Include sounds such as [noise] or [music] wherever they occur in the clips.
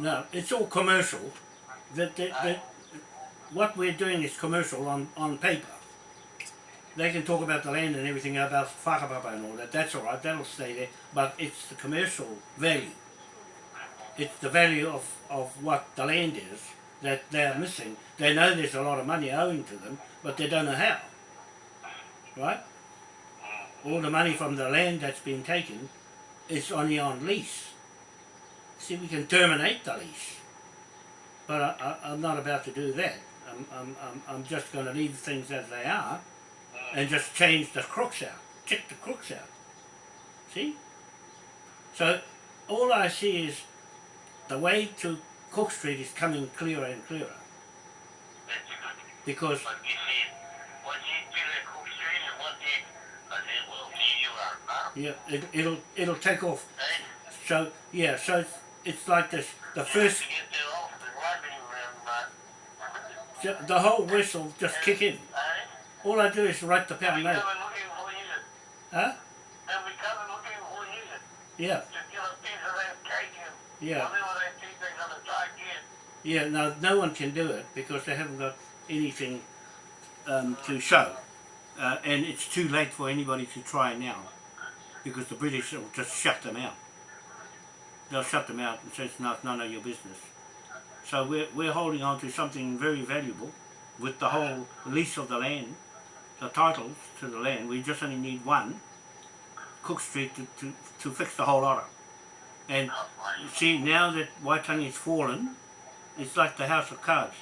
No, it's all commercial. That, that, that, what we're doing is commercial on, on paper. They can talk about the land and everything about whakapapa and all that, that's alright, that'll stay there, but it's the commercial value. It's the value of, of what the land is that they're missing. They know there's a lot of money owing to them, but they don't know how. Right? All the money from the land that's been taken is only on lease. See, we can terminate the lease. But I, I, I'm not about to do that. I'm, I'm, I'm, I'm just going to leave things as they are and just change the crooks out. Check the crooks out. See? So all I see is the way to Cook Street is coming clearer and clearer. Because But you see, once you do that Cook Street and one day, I said, well, gee, you are now. yeah, it, it'll it'll take off. Eh? So yeah, so it's, like this. The first, get that off the room, but, the whole whistle just kick in. hey, All I do is write the pound note. and looking for you, Huh? and we come and looking for you, Yeah, to get a piece of that cake and yeah, whatever they think they're gonna try to get. yeah. No, no one can do it because they haven't got anything um, to show, uh, and it's too late for anybody to try now because the British will just shut them out. They'll shut them out and say it's not none of your business. So we're we're holding on to something very valuable with the whole lease of the land, the titles to the land. We just only need one, Cook Street, to, to, to fix the whole lot of. And see, now that Waitangi's fallen, it's like the house of cards.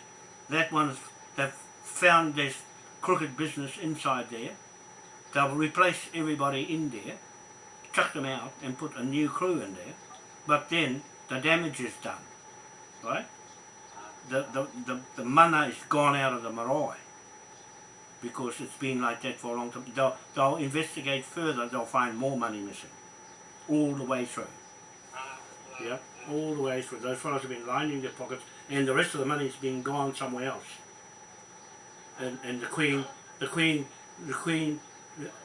That one's, they've found this crooked business inside there. They'll replace everybody in there, chuck them out and put a new crew in there. But then the damage is done, right? The, the, the, the mana is gone out of the marae because it's been like that for a long time. They'll, they'll investigate further, they'll find more money missing all the way through. Yeah, all the way through. Those fellows have been lining their pockets, and the rest of the money's been gone somewhere else. And and the Queen, the Queen, the Queen,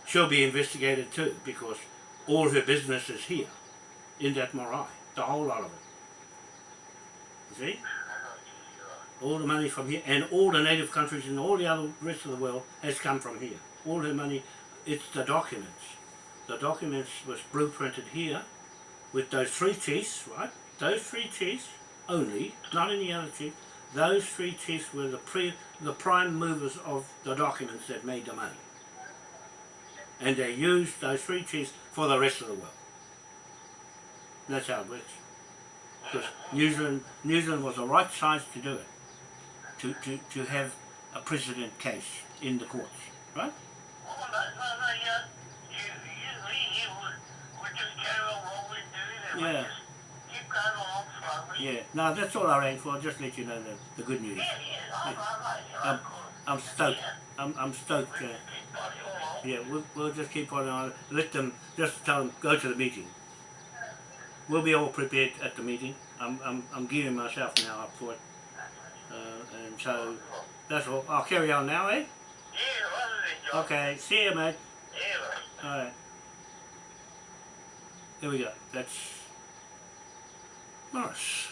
she'll be investigated too because all her business is here, in that marae, the whole lot of it. You see, all the money from here, and all the native countries and all the other rest of the world has come from here. All her money, it's the documents. The documents was blueprinted here with those three chiefs, right? Those three chiefs only, not any other chief. Those three chiefs were the pre, the prime movers of the documents that made the money, and they used those three chiefs for the rest of the world. That's how it works. Because New Zealand, New Zealand was the right size to do it, to, to, to have a precedent case in the courts, right? No, no, no, yeah, you, you, we, you, we, we just carry on what we're doing and we Yeah. just keep going along slowly. Yeah. No, that's all I rang for. I'll Just let you know the, the good news. Yeah, yeah, I, I, I, Um, I'm stoked. I'm, I'm stoked. Uh, keep pushing along. yeah, we'll, we'll just keep on. Uh, let them just tell them go to the meeting. We'll be all prepared at the meeting. I'm, I'm, I'm gearing myself now up for it. Uh, and so that's all. I'll carry on now, eh? Yeah, rather than John. Okay. See you, mate. Yeah. All right. There we go. That's Morris.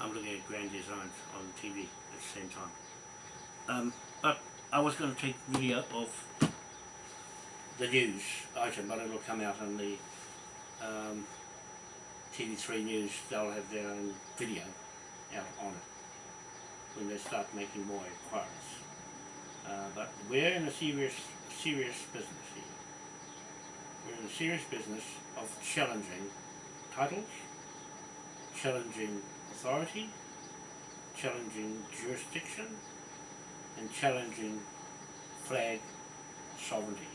I'm looking at Grand Designs on TV at the same time. Um, but I was going to take video of the news item, but it'll come out on the um, TV3 News. They'll have their own video out on it when they start making more inquiries. Uh, but we're in a serious, serious business here. We're in a serious business of challenging titles, challenging authority, challenging jurisdiction, and challenging flag sovereignty.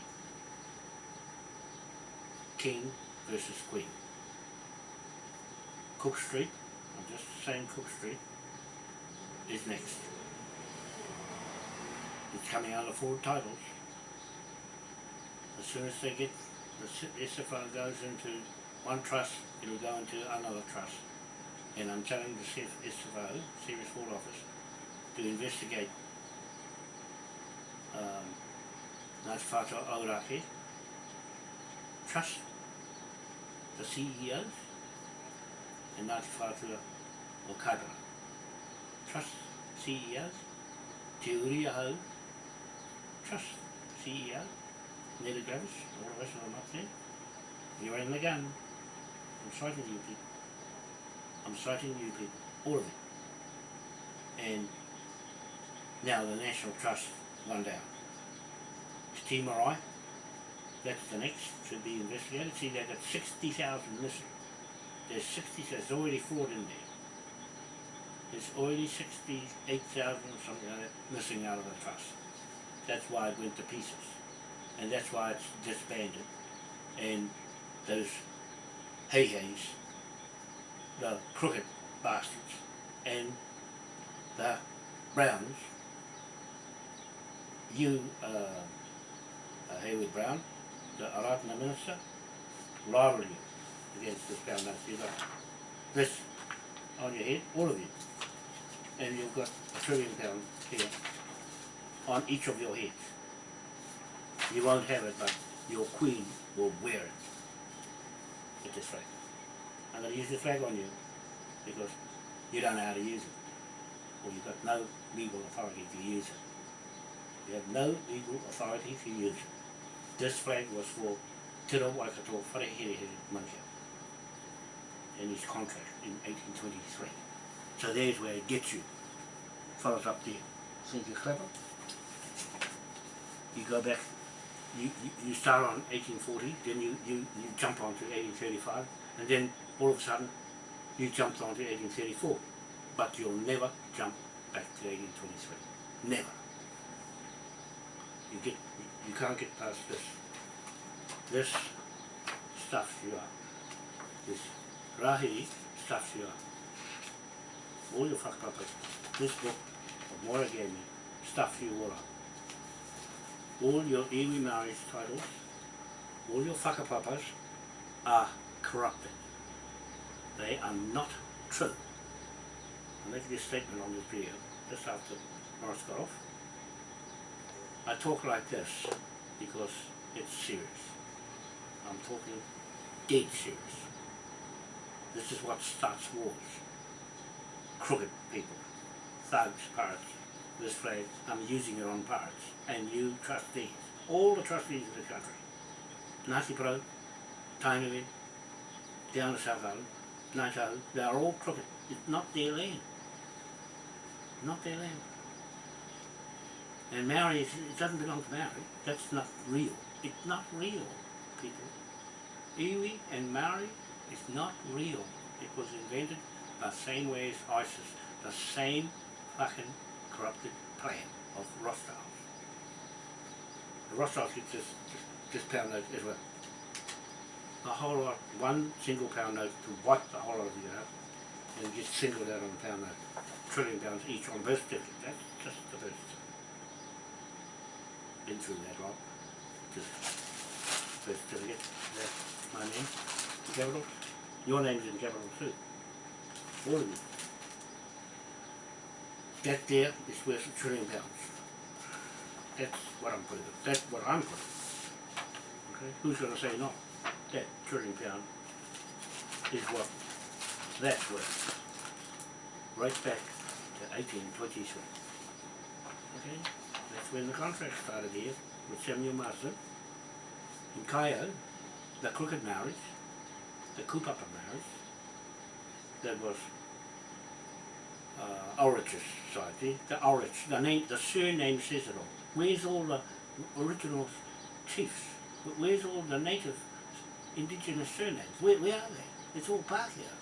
King versus Queen. Cook Street, I'm just saying Cook Street, is next. It's coming out of four titles. As soon as they get, the SFO goes into one trust, it'll go into another trust. And I'm telling the SFO, Serious Fraud Office, to investigate um, Ngāti Whātua Auraki, trust the CEOs, and Ngāti Whātua o Kaipara. Trust CEOs, Te Uri Ahau, trust CEO, Neda Gravis, all the rest of them up there. You're in the gun. I'm citing you people. I'm citing you people, all of you. And now the National Trust one down. Te Marae, that's the next to be investigated. See, they've got 60,000 missing. There's 60, there's already fraud in there. There's already 68,000 or something like that missing out of the trust. That's why it went to pieces. And that's why it's disbanded. And those hey-heys, the crooked bastards, and the Browns, you, uh, uh, Hayward Brown, the Aratna Minister, you against this Notice. You've this on your head, all of you. And you've got a trillion pounds here on each of your heads. You won't have it, but your queen will wear it with this flag. I'm going to use the flag on you because you don't know how to use it. Or you've got no legal authority to use it. You have no legal authority to use it. This flag was for Te Rau Waikato Whareherehere Manukau in his contract in 1823. So there's where it gets you. Fellas up there. Think you're clever? You go back, you, you, you start on 1840, then you, you, you jump on to 1835, and then all of a sudden you jumped on to 1834. But you'll never jump back to 1823. Never. You get, you can't get past this. This stuffs you up. This rahi stuffs you up. All your whakapapas. This book of Mora gave me stuffs you all up. All your iwi marriage titles, all your whakapapas are corrupted. They are not true. I make this statement on this video just after Morris got off. I talk like this because it's serious. I'm talking dead serious. This is what starts wars. Crooked people, thugs, pirates. This phrase, I'm using it on pirates. And you trustees, all the trustees of the country. Ngāti Pro, Tainui, down to South Island, Naito, they're all crooked. It's not their land. Not their land. And Maori, is, it doesn't belong to Maori. That's not real. It's not real, people. Iwi and Maori is not real. It was invented the same way as ISIS. The same fucking corrupted plan of Rothschilds. The get this, this, this pound note as well. A whole lot, one single pound note to wipe the whole lot of you out and just singled out on the pound note. Trillion pounds each on birth certificate. That's just the birth certificate been through that lot. Just birth certificate, my name, in capital. Your name's in capital too. All of you. That there is worth a trillion pounds. That's what I'm putting, that's what I'm putting. Okay, who's gonna say no? That trillion pound is what that's worth. Right back to eighteen twenty-three. Okay? That's when the contract started here with Samuel Marsden. In Kaio, the crooked marriage, the Kupapa marriage, that was uh, Ulrich Society, the Ulrich, the name, the surname says it all. Where's all the original chiefs? Where's all the native indigenous surnames? Where, where are they? It's all Pākehā.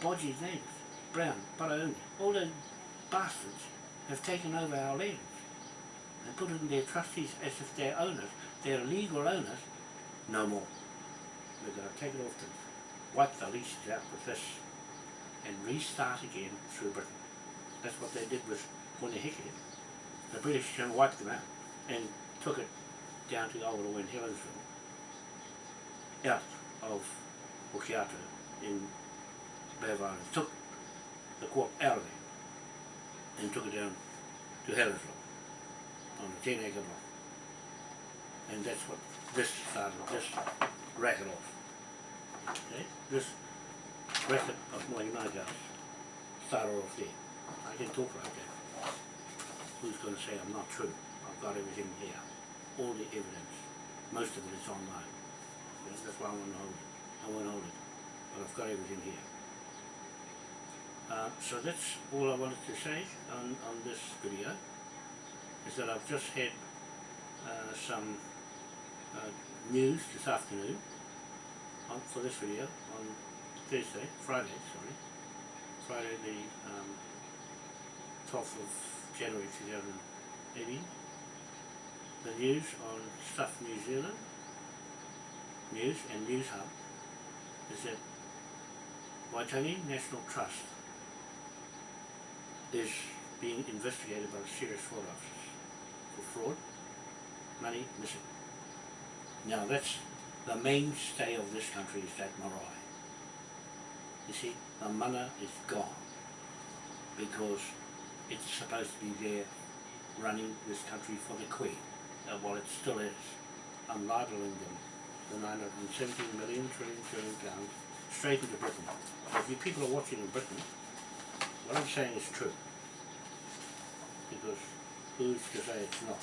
Bodgie's names, Brown, Parauni, all those bastards have taken over our lands and put it in their trustees as if they're owners. They're legal owners, no more. We're going to take it off them, wipe the leases out with this and restart again through Britain. That's what they did with Punahiki. The British can wipe them out and took it down to Awaroa in Helensville, out of Hokianga in Bay took the court out of there and took it down to Helensville on the 10 acre block. And that's what this started, this racket off. Okay? This record of my House started off there. I can talk like that. Who's going to say I'm not true? I've got everything here. All the evidence. Most of it is online. That's why I want to hold it. I won't hold it. But I've got everything here. Uh, so that's all I wanted to say on, on this video. Is that I've just had uh, some uh, news this afternoon on, for this video on Thursday, Friday, sorry, Friday the um, 12th of January 2018. The news on Stuff New Zealand. News and Newshub is that Waitangi National Trust is being investigated by the Serious Fraud Office for fraud, money missing. Now that's the mainstay of this country is that marae. You see, the mana is gone because it's supposed to be there running this country for the Queen. Uh, well, it still is. I'm libeling them the 917 million trillion trillion pounds straight into Britain. So if you people are watching in Britain, what I'm saying is true. Because who's to say it's not?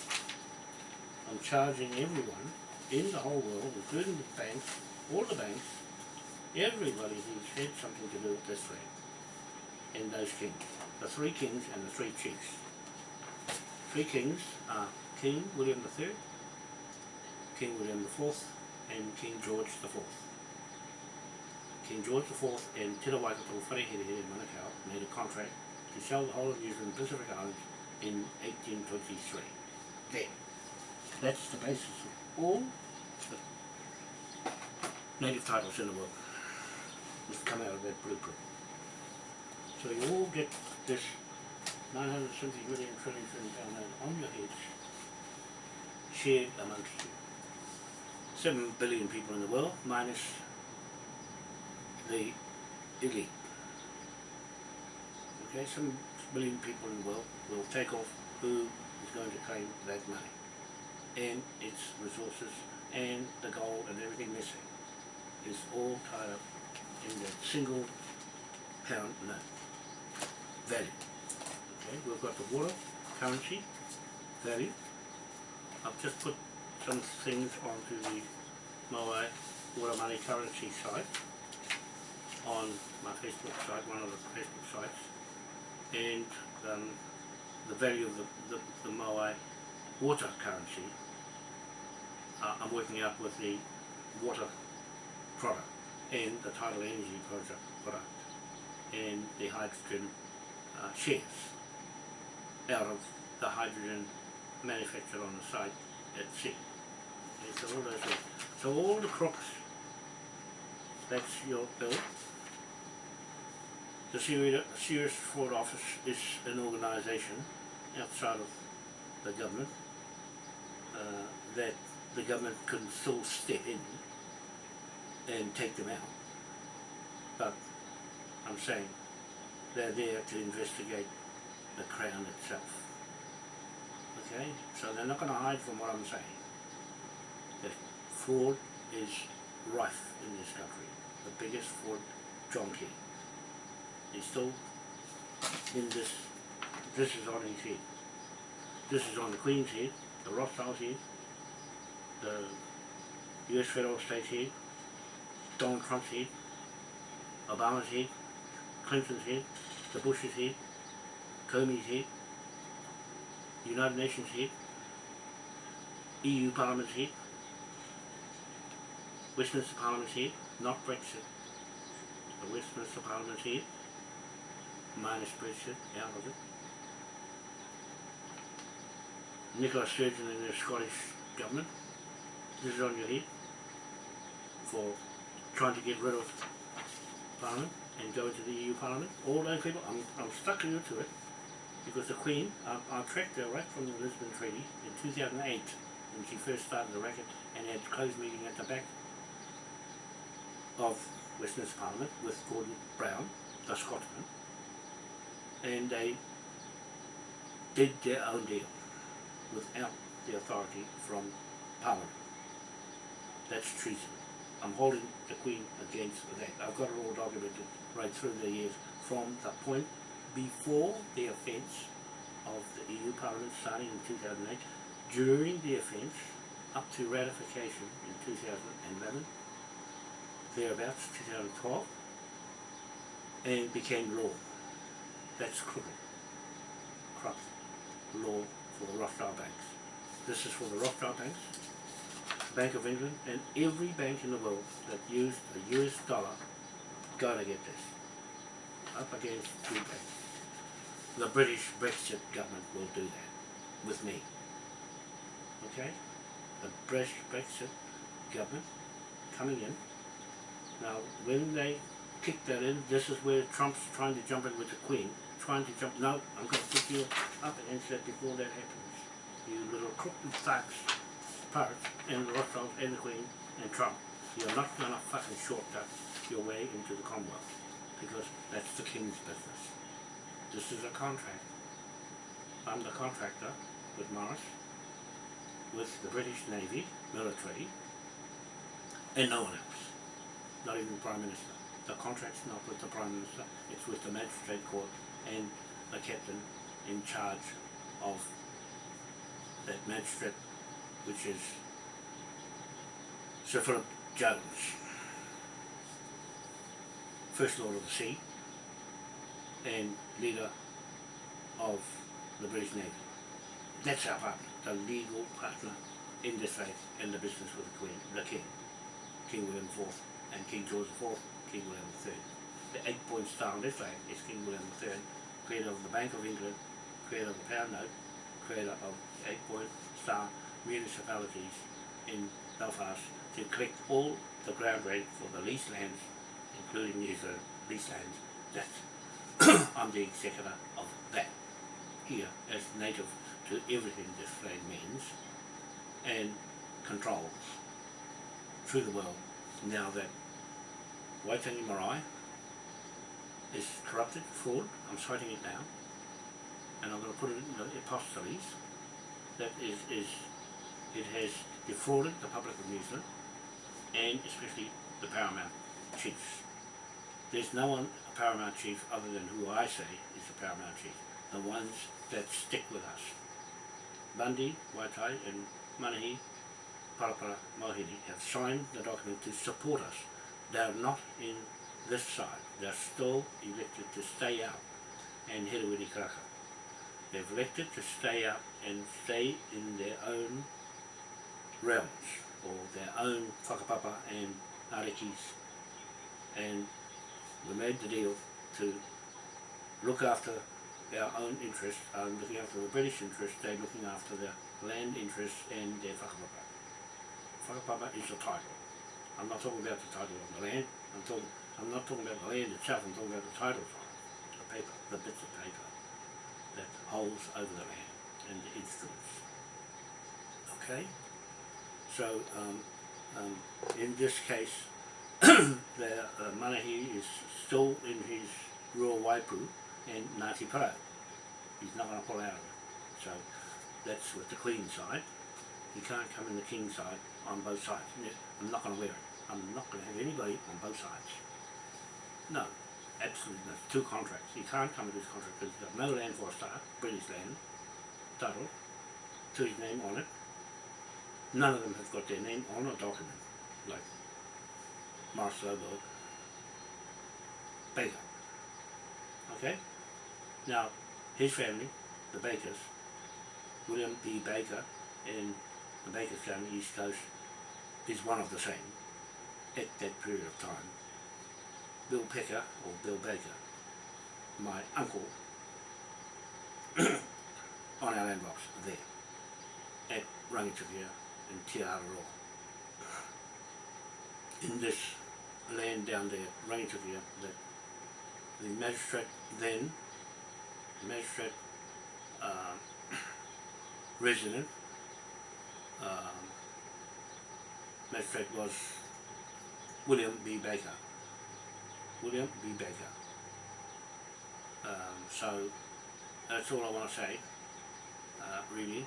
I'm charging everyone in the whole world, including the banks, all the banks, everybody who's had something to do with this land, and those kings. The three kings and the three chiefs. Three kings are King William III, King William IV, and King George IV. King George IV and Te Rawaikato Wharehere in Manukau made a contract to sell the whole of New Zealand Pacific Islands in 1823. There. That's the basis of all the native titles in the world. Must come out of that blueprint. So you all get this 970 million trillion trillion pound on your heads, shared amongst you. Seven billion people in the world, minus the elite. Okay, some billion people in the world will take off who is going to claim that money and its resources and the gold and everything missing is all tied up in that single pound note value. Okay, we've got the water, currency, value. I've just put some things onto the Moai Water Money Currency site on my Facebook site, one of the Facebook sites, and um, the value of the, the, the Moai water currency uh, I'm working out with the water product and the tidal energy project product and the hydrogen uh, shares out of the hydrogen manufactured on the site at sea. All. So all the crooks, that's your bill. The Serious, Fraud Office is an organisation outside of the government uh, that the government can still step in and take them out. But I'm saying they're there to investigate the Crown itself. Okay? So they're not going to hide from what I'm saying. That fraud is rife in this country. The biggest fraud, John He's still in this, this is on his head. This is on the Queen's head, the Rothschild's head, the US federal state's head, Donald Trump's head, Obama's head, Clinton's head, the Bush's head, Comey's head, United Nations head, EU Parliament's head, Westminster Parliament's head, not Brexit, the Westminster Parliament's head, minus Brexit, out of it. Nicola Sturgeon and the Scottish government, this is on your head for trying to get rid of Parliament and go into the EU Parliament. All those people, I'm, I'm stuck into it because the Queen, I, I tracked her right from the Lisbon Treaty in 2008 when she first started the racket and had a closed meeting at the back of Westminster Parliament with Gordon Brown, the Scotsman, and they did their own deal without the authority from Parliament. That's treason. I'm holding the Queen against that. I've got it all documented right through the years from the point before the offence of the EU Parliament starting in 2008, during the offence, up to ratification in 2011, thereabouts 2012, and became law. That's crooked, corrupt law for the Rothschild banks. This is for the Rothschild banks, Bank of England, and every bank in the world that used a US dollar gotta get this. Up against two banks. The British Brexit government will do that with me. Okay? The British Brexit government coming in. Now, when they kick that in, this is where Trump's trying to jump in with the Queen. Trying to jump, no, I'm going to put you up and that before that happens. You little crooked thugs, parrots, and the Rothschilds, and the Queen, and Trump. You're not going to fucking shortcut your way into the Commonwealth. Because that's the King's business. This is a contract. I'm the contractor with Morris, with the British Navy, military, and no one else. Not even the Prime Minister. The contract's not with the Prime Minister, it's with the Magistrate Court and the captain in charge of that magistrate, which is Sir Philip Jones, First Lord of the Sea and leader of the British Navy. That's our partner, the legal partner in this faith and the business with the Queen, the King, King William IV and King George IV, King William III. The eight point star on this flag is King William III, creator of the Bank of England, creator of the pound note, creator of eight point star municipalities in Belfast to collect all the ground rent for the leased lands, including New Zealand leased lands. That's [coughs] I'm the executor of that here as native to everything this flag means and controls through the world now that Waitangi Marae is corrupted, fraud, I'm citing it now, and I'm going to put it in the apostilles, that is, is it has defrauded the public of New Zealand and especially the paramount chiefs. There's no one a paramount chief other than who I say is the paramount chief, the ones that stick with us. Bundy, Waitai and Manahi, Parapara, Mohini have signed the document to support us. They are not in this side. They're still elected to stay up and Herewini Karaka. They've elected to stay up and stay in their own realms or their own whakapapa and arekis and we made the deal to look after our own interests, um, looking after the British interests, they're looking after their land interests and their whakapapa. Whakapapa is the title. I'm not talking about the title of the land, I'm talking I'm not talking about the land itself, I'm talking about the title it, the paper, the bits of paper that holds over the land and the instruments. Okay? So, um, um, in this case, [clears throat] the uh, Manahi is still in his rural Waipu and Ngāti Parau. He's not going to pull out of it. So, that's with the Queen side. He can't come in the King side on both sides. I'm not going to wear it. I'm not going to have anybody on both sides. No, absolutely not. Two contracts. He can't come with this contract because he's got no land for a start, British land, title, to his name on it. None of them have got their name on a document, like Lobo, Baker. Okay? Now, his family, the Bakers, William B. Baker and the Baker family, East Coast, is one of the same at that period of time. Bill Pecker, or Bill Baker, my uncle, [clears throat] on our land box there, at Rangitukia in Te. In this land down there, Rangitukia, that the magistrate then, magistrate uh, [coughs] resident, um, magistrate was William B. Baker. William B. Baker. Um, so that's all I want to say, uh, really,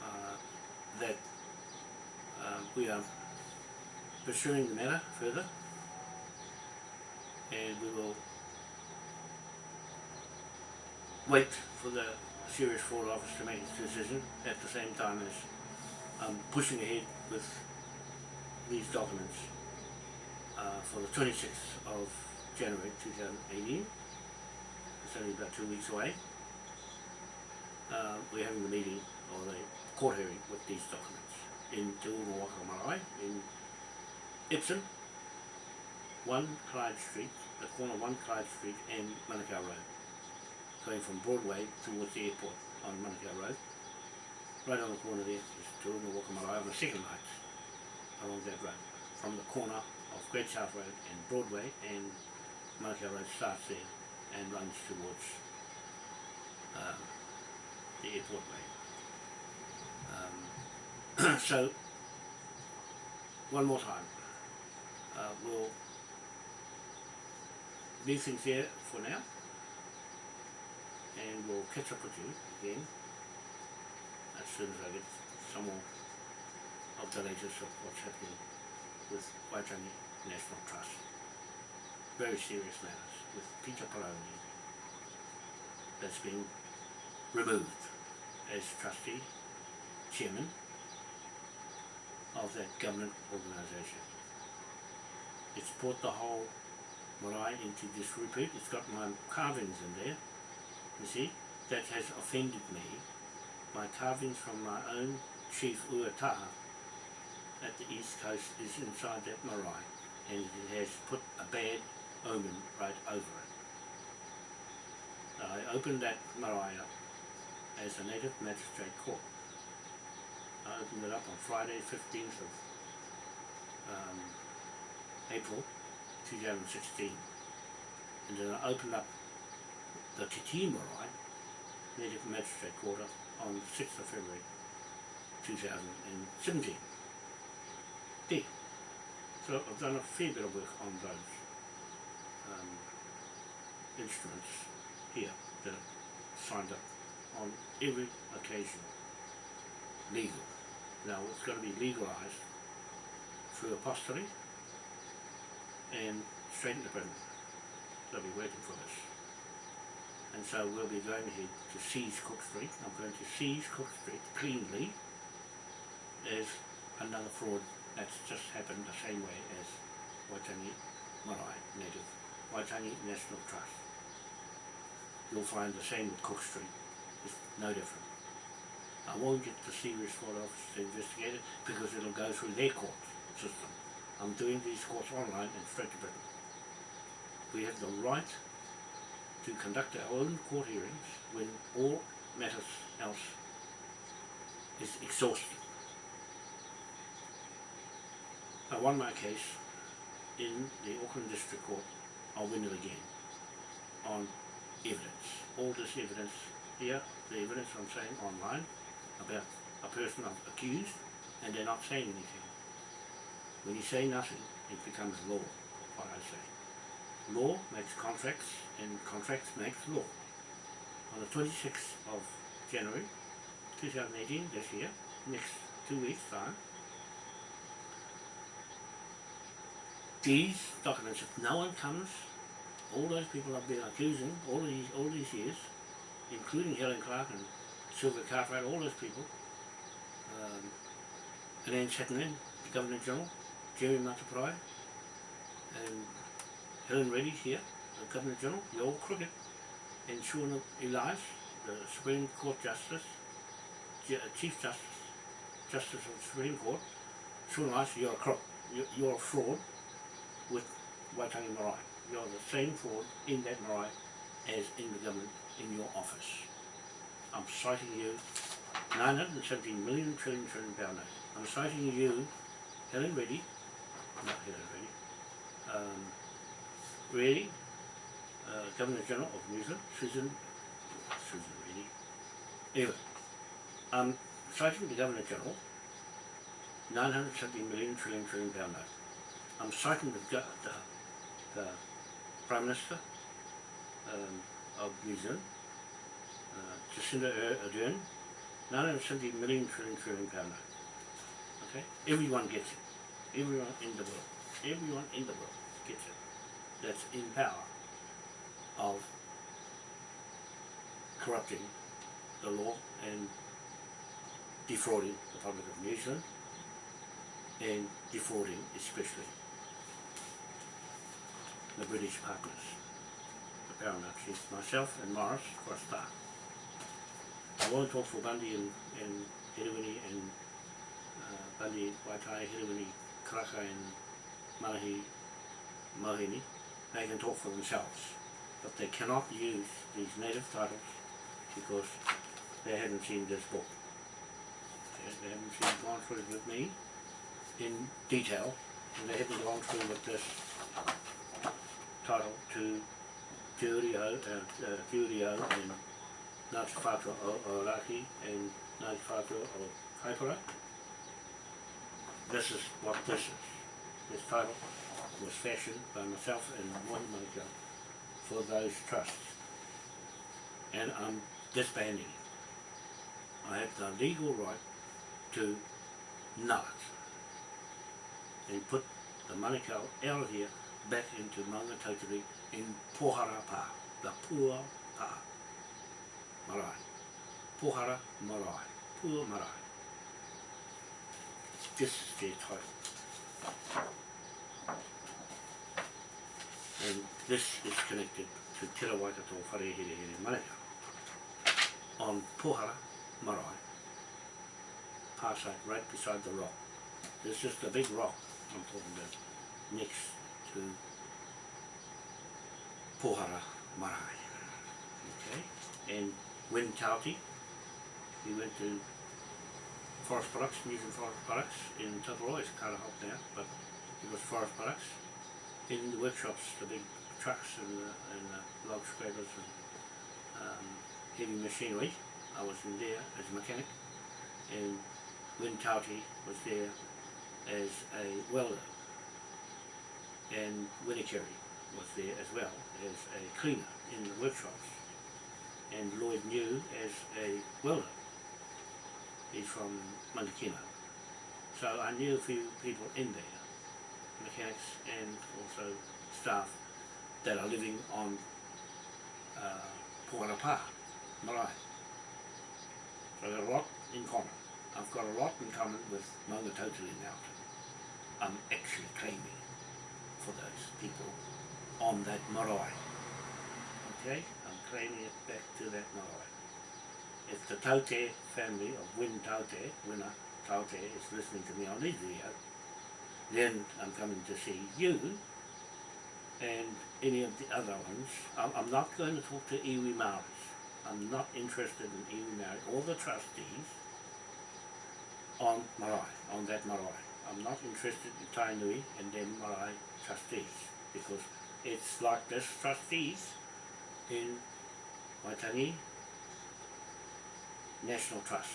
uh, that uh, we are pursuing the matter further and we will wait for the Serious Fraud Office to make its decision at the same time as um, pushing ahead with these documents uh, for the 26th of January 2018. It's only about two weeks away. Uh, we're having the meeting or the court hearing with these documents in Te Marae in Epsom, 1 Clyde Street, the corner of 1 Clyde Street and Manukau Road, going from Broadway towards the airport on Manukau Road. Right on the corner there is Te Marae on the second night along that road, from the corner of Great South Road and Broadway and Manukau Road starts there and runs towards um, the airport way. Um, [clears throat] so, one more time, uh, we'll leave things there for now and we'll catch up with you again as soon as I get some more of the latest of what's happening with Waitangi National Trust. Very serious matters with Peter Paraone that's been removed as trustee, chairman of that government organisation. It's brought the whole marae into disrepute. It's got my carvings in there, you see. That has offended me. My carvings from my own chief Uataha at the east coast is inside that marae and it has put a bad omen right over it. I opened that marae up as a native magistrate court. I opened it up on Friday 15th of um, April 2016 and then I opened up the Titi Marae Native Magistrate Court on 6th of February 2017. So I've done a fair bit of work on those um, instruments here that are signed up on every occasion legal. Now it's going to be legalised through apostolate and straight into. They'll be waiting for us. And so we'll be going ahead to seize Cook Street. I'm going to seize Cook Street cleanly as another fraud that's just happened the same way as Waitangi Marae Native, Waitangi National Trust. You'll find the same with Cook Street, it's no different. I won't get the serious fraud office to investigate it because it'll go through their court system. I'm doing these courts online and straight to Britain. We have the right to conduct our own court hearings when all matters else is exhausted. I won my case in the Auckland District Court, I'll win it again on evidence. All this evidence here, the evidence I'm saying online about a person I'm accused and they're not saying anything. When you say nothing, it becomes law, what I say. Law makes contracts and contracts makes law. On the 26th of January 2018, this year, next two weeks time, these documents, if no one comes, all those people I've been accusing all these all these years, including Helen Clark and Sylvia Cartwright, all those people, um, Elaine Chatterton, the Governor General, Jerry Mateparae, and Helen Reddy's here, the Governor General, you're all crooked, and Shauna Elias, the Supreme Court Justice, J- Chief Justice, Justice of the Supreme Court, Shauna Elias, you're a crook, you're a fraud with Waitangi Marae. You're the same fraud in that marae as in the government in your office. I'm citing you 917 million trillion trillion pound note. I'm citing you, Helen Reddy, not Helen Reddy, um, Reddy, uh, Governor General of New Zealand, Susan, Susan Reddy, anyway, I'm citing the Governor General, 917 million trillion trillion pound note. I'm citing the, the, the Prime Minister um, of New Zealand, uh, Jacinda Ardern, 970 million trillion trillion pound note. Okay, everyone gets it. Everyone in the world, everyone in the world gets it. That's in power of corrupting the law and defrauding the public of New Zealand and defrauding especially the British partners, the Paramount Chiefs, myself and Morris for a start. I won't talk for Bundy and, and and uh, Bundy, Waitai, Herewini, Karaka and Manahi, Mohini. They can talk for themselves, but they cannot use these native titles because they haven't seen this book. They haven't seen, gone through it with me in detail, and they haven't gone through with this title to Te Urio, uh, uh, Te and Ngāti Whātua o, o Raki and Ngāti Whātua o Kaipara. This is what this is. This title was fashioned by myself and Mohi Manika for those trusts. And I'm disbanding it. I have the legal right to null it and put the Manukau out of here back into Maungatautari in Pohara Pa, the Pua Pa, Marae. Pohara Marae, Pua Marae. This is their title. And this is connected to Te Rawaikato Wharehere Manukau on Pohara Marae, par site right beside the rock. This is the big rock I'm talking about next to Pohara Marae. Okay, and Win Tauti, we went to Forest Products, Museum Forest Products in Tataroa, it's Carter Holt now, but it was Forest Products. In the workshops, the big trucks and the, and the log scrapers and um, heavy machinery. I was in there as a mechanic and Win Tauti was there as a welder and Winnicary was there as well as a cleaner in the workshops and Lloyd New as a welder. He's from Mangakino. So I knew a few people in there, mechanics and also staff that are living on uh, Puarapa, Marae. So I've got a lot in common. I've got a lot in common with Maungatautari Mountain. I'm actually claiming for those people on that marae. Okay? I'm claiming it back to that marae. If the Taute family of Win Taute, Winner Taute is listening to me on this video, then I'm coming to see you and any of the other ones. I'm, not going to talk to iwi Maoris. I'm not interested in iwi Maori or the trustees on marae, on that marae. I'm not interested in Tainui and them marae trustees because it's like this trustees in Waitangi National Trust.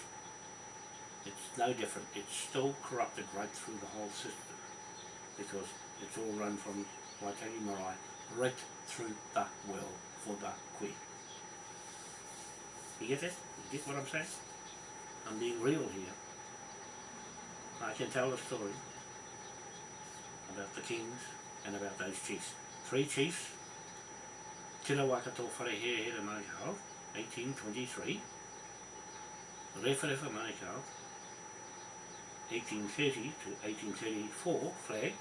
It's no different. It's still corrupted right through the whole system because it's all run from Waitangi Marae right through the well for the Queen. You get it? You get what I'm saying? I'm being real here. I can tell a story about the kings and about those chiefs. Three chiefs, Tira Wakato Wharehere Manukau, 1823, Rewharewha Manukau, 1830 to 1834 flag,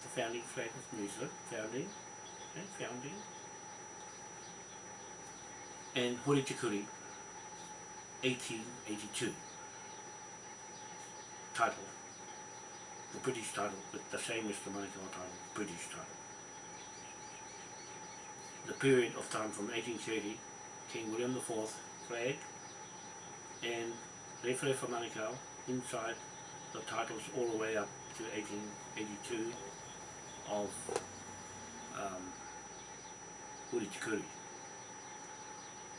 the founding flag of New Zealand, founding, and founding, and Horitikuri, 1882 title, the British title, but the same as the Manukau title, British title. The period of time from 1830, King William IV flag, and Rewharewha Manukau inside the titles all the way up to 1882 of um, Huritikuri.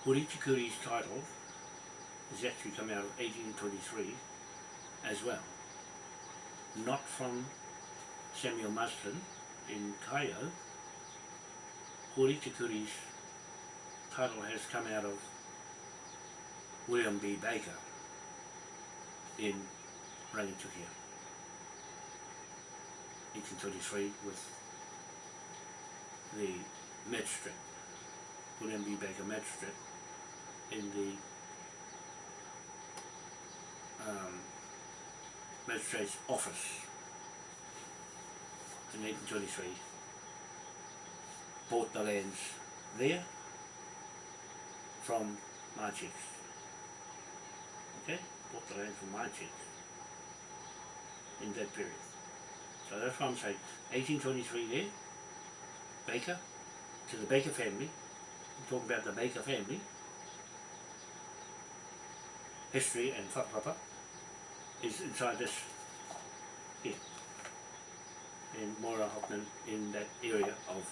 Huritikuri's title has actually come out of 1823 as well. Not from Samuel Marsden in Kaio. Huritikuri's title has come out of William B. Baker in Rangitukia. 1823 with the magistrate, William B. Baker magistrate, in the um, magistrate's office in 1823 bought the lands there from chiefs. Okay? Bought the land from chiefs in that period. So that's what I'm saying. 1823 there, Baker, to the Baker family, I'm talking about the Baker family, history and whakapapa is inside this here. In Moira Hockman in that area of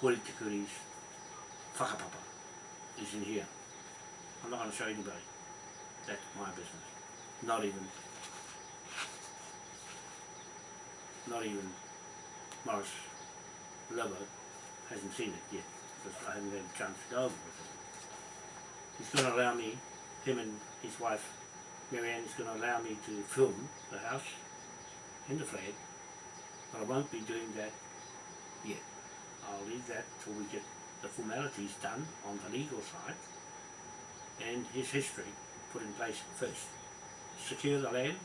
Hori Tikuri's whakapapa is in here. I'm not going to show anybody. That's my business. Not even not even Morris Lobo hasn't seen it yet because I haven't had a chance to go over with him. He's going to allow me, him and his wife Marianne is going to allow me to film the house and the flag but I won't be doing that yet. I'll leave that till we get the formalities done on the legal side and his history put in place first. Secure the land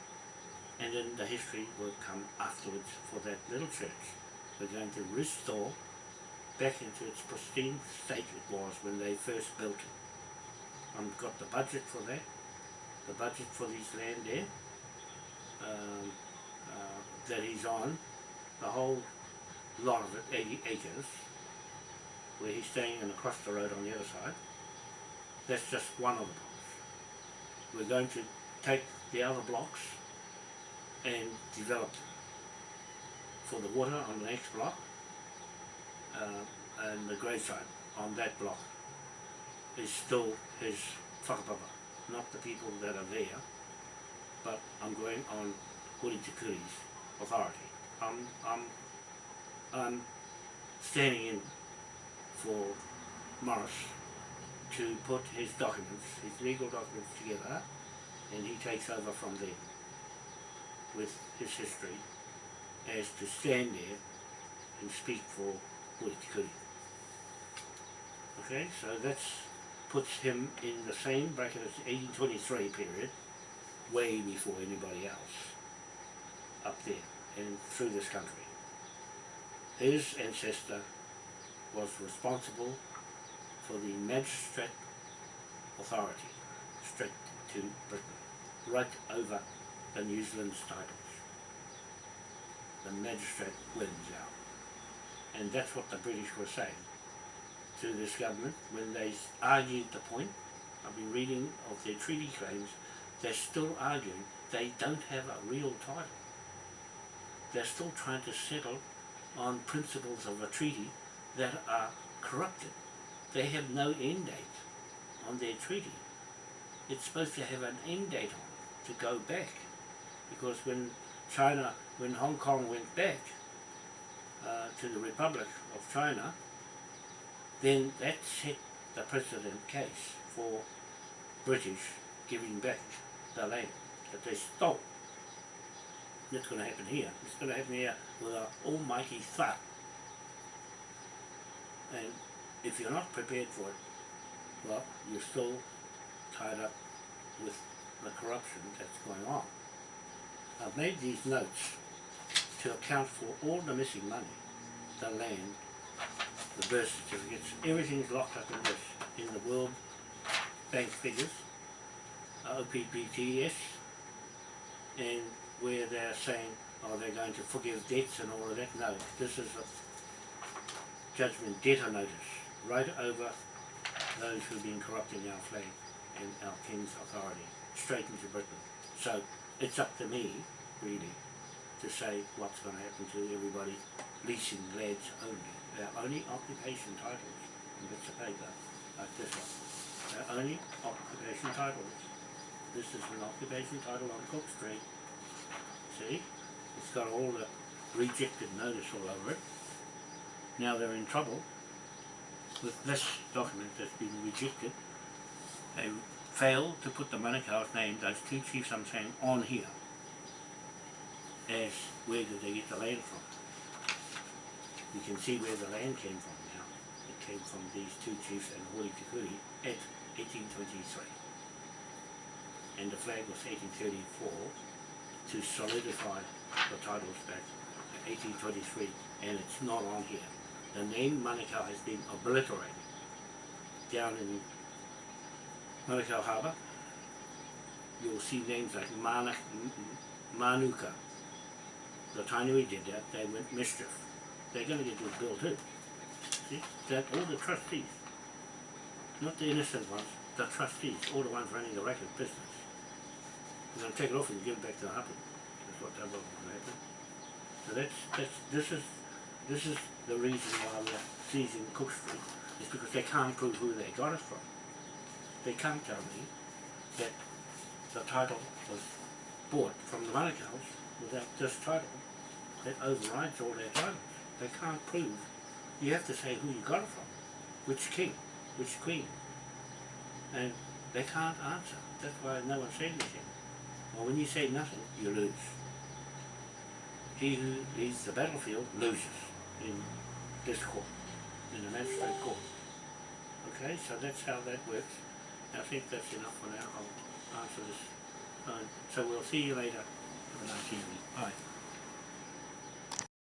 and then the history will come afterwards for that little church. We're going to restore back into its pristine state it was when they first built it. I've got the budget for that, the budget for this land there um, uh, that he's on, the whole lot of it, 80 acres, where he's staying and across the road on the other side. That's just one of the blocks. We're going to take the other blocks and develop them for the water on the next block uh, and the gravesite on that block is still his whakapapa, not the people that are there, but I'm going on Hori Tikuri's authority. I'm, I'm, I'm standing in for Morris to put his documents, his legal documents together, and he takes over from there with his history as to stand there and speak for Waitikuri. Okay, so that's puts him in the same bracket as the 1823 period, way before anybody else up there and through this country. His ancestor was responsible for the magistrate authority straight to Britain, right over the New Zealand's titles. The magistrate wins out. And that's what the British were saying to this government when they argued the point. I've been reading of their treaty claims, they're still arguing they don't have a real title. They're still trying to settle on principles of a treaty that are corrupted. They have no end date on their treaty. It's supposed to have an end date on it to go back. Because when China, when Hong Kong went back uh, to the Republic of China, then that set the precedent case for British giving back the land that they stole. That's going to happen here. It's going to happen here with an almighty thud. And if you're not prepared for it, well, you're still tied up with the corruption that's going on. I've made these notes to account for all the missing money, the land, the birth certificates, everything's locked up in this, in the World Bank figures, OPPTS, and where they're saying, oh, they're going to forgive debts and all of that. No, this is a judgment debtor notice, right over those who've been corrupting our flag and our King's authority, straight into Britain. So it's up to me, really, to say what's going to happen to everybody leasing lands only. They're only occupation titles in bits of paper, like this one. They're only occupation titles. This is an occupation title on Cook Street. See? It's got all the rejected notice all over it. Now they're in trouble with this document that's been rejected. They failed to put the Manukau's name, those two chiefs I'm saying, on here as where did they get the land from. You can see where the land came from now. It came from these two chiefs and Hori Kikuri at 1823. And the flag was 1834 to solidify the titles back to 1823 and it's not on here. The name Manukau has been obliterated down in Manukau Harbour. You'll see names like Manuka. The Tainui did that, they went mischief. They're going to get this bill too. See, that all the trustees, not the innocent ones, the trustees, all the ones running the racket business. We're going to take it off and give it back to the Hapu. That's what that will happen. So that's, that's, this is, this is the reason why we're seizing Cook Street, is because they can't prove who they got it from. They can't tell me that the title was bought from the Manukau's without this title that overrides all their titles. They can't prove. You have to say who you got it from, which king, which queen. And they can't answer. That's why no one said anything. Well, when you say nothing, you lose. He who leads the battlefield loses in this court, in the magistrate court. Okay, so that's how that works. I think that's enough for now. I'll answer this. phone. so we'll see you later. Have a nice evening. Bye.